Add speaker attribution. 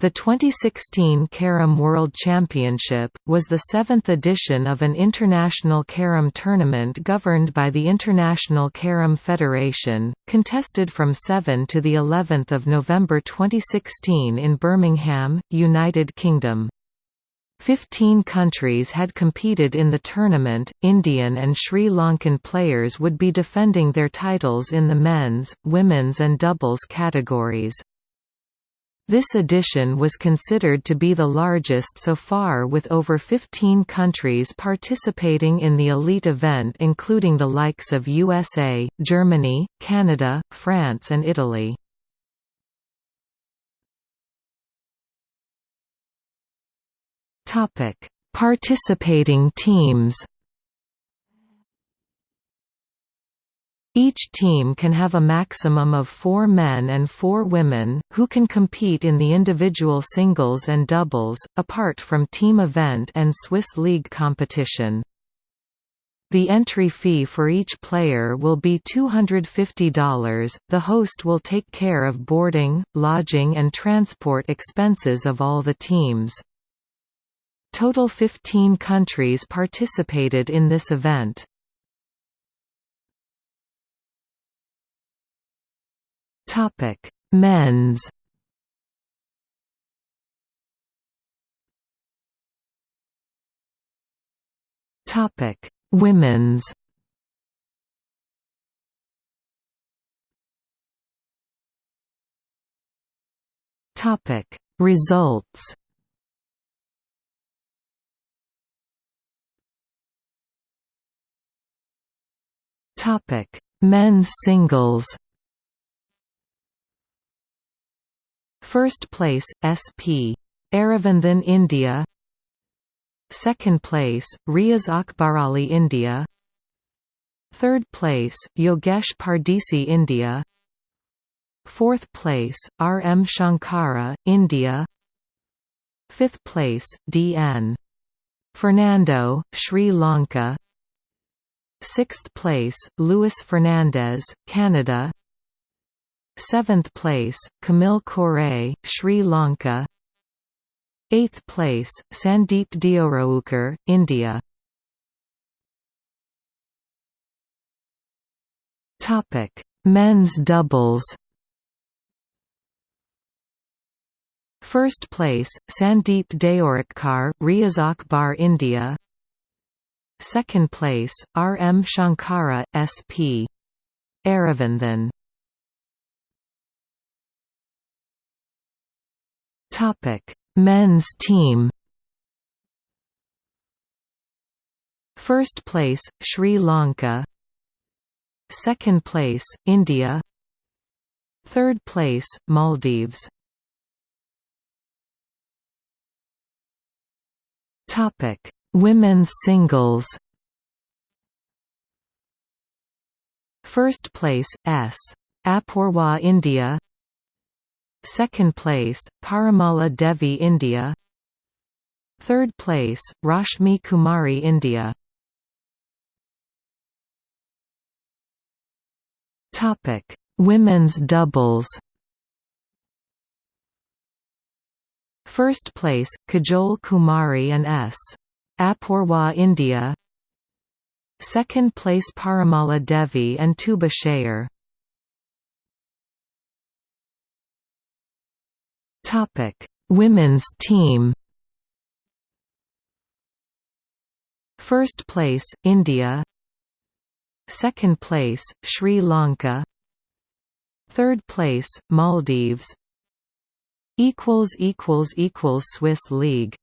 Speaker 1: The 2016 Carrom World Championship, was the seventh edition of an international carrom tournament governed by the International Carrom Federation, contested from 7 to of November 2016 in Birmingham, United Kingdom. Fifteen countries had competed in the tournament, Indian and Sri Lankan players would be defending their titles in the men's, women's and doubles categories. This edition was considered to be the largest so far with over 15 countries participating in the elite event including the likes of USA, Germany, Canada, France and Italy. Participating teams Each team can have a maximum of four men and four women, who can compete in the individual singles and doubles, apart from team event and Swiss League competition. The entry fee for each player will be $250. The host will take care of boarding, lodging, and transport expenses of all the teams. Total 15 countries participated in this event.
Speaker 2: Topic: Men's.
Speaker 1: Topic: Women's. Topic: Results. Topic: Men's singles. First place, SP. Aravanthan India Second place, Riaz Akbarali India Third place, Yogesh Pardesi India Fourth place, R. M. Shankara, India Fifth place, D. N. Fernando, Sri Lanka Sixth place, Luis Fernandez, Canada 7th place, Kamil Kore, Sri Lanka 8th place, Sandeep Deorukhkar, India Men's doubles First place, Sandeep Deorukhkar, Riaz Akbar India Second place, R. M. Shankara, S.P. Aravanthan Topic: Men's team. First place, Sri Lanka. Second place, India. Third place, Maldives. Topic: Women's singles. First place, S. Apoorva India Second place, Parimala Devi India. Third place, Rashmi Kumari India. Women's doubles. First place, Kajol Kumari and S. Apoorva India. Second place Parimala Devi and Tuba Sehar Topic: Women's team. First place India. Second place Sri Lanka. Third place Maldives. Equals equals equals Swiss League